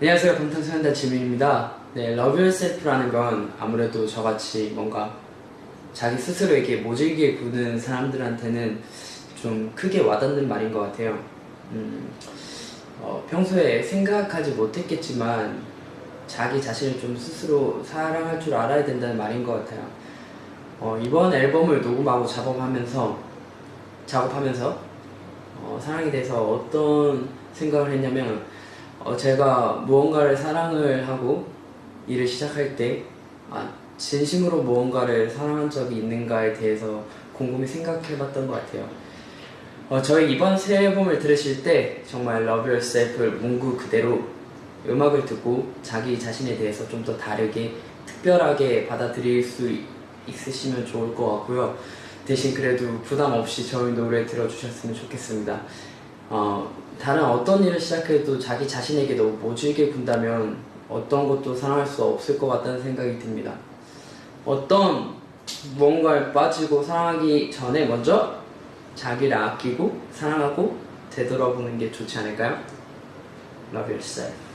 안녕하세요. 방탄소년단 지민입니다. 네, Love Yourself라는 건 아무래도 저같이 뭔가 자기 스스로에게 모질게 구는 사람들한테는 좀 크게 와닿는 말인 것 같아요. 음, 어, 평소에 생각하지 못했겠지만 자기 자신을 좀 스스로 사랑할 줄 알아야 된다는 말인 것 같아요. 어, 이번 앨범을 녹음하고 작업하면서 작업하면서 어, 사랑에 대해서 어떤 생각을 했냐면 어, 제가 무언가를 사랑을 하고 일을 시작할 때 아, 진심으로 무언가를 사랑한 적이 있는가에 대해서 곰곰이 생각해봤던 것 같아요. 어, 저희 이번 새 앨범을 들으실 때 정말 Love Yourself를 문구 그대로 음악을 듣고 자기 자신에 대해서 좀 더 다르게 특별하게 받아들일 수 있으시면 좋을 것 같고요. 대신 그래도 부담 없이 저희 노래 들어주셨으면 좋겠습니다. 어, 다른 어떤 일을 시작해도 자기 자신에게 너무 모질게 군다면 어떤 것도 사랑할 수 없을 것 같다는 생각이 듭니다. 어떤 무언가에 빠지고 사랑하기 전에 먼저 자기를 아끼고 사랑하고 되돌아보는 게 좋지 않을까요? Love yourself.